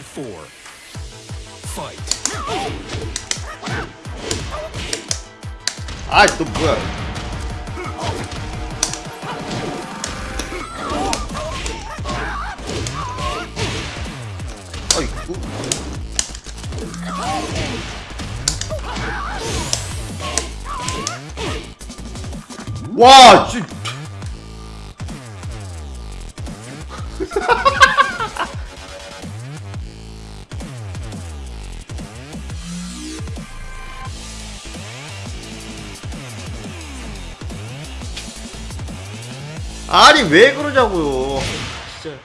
four. Fight. 아, 너 뭐야? 아이고. 와, 씨. 아니 왜 그러냐고요? 진짜.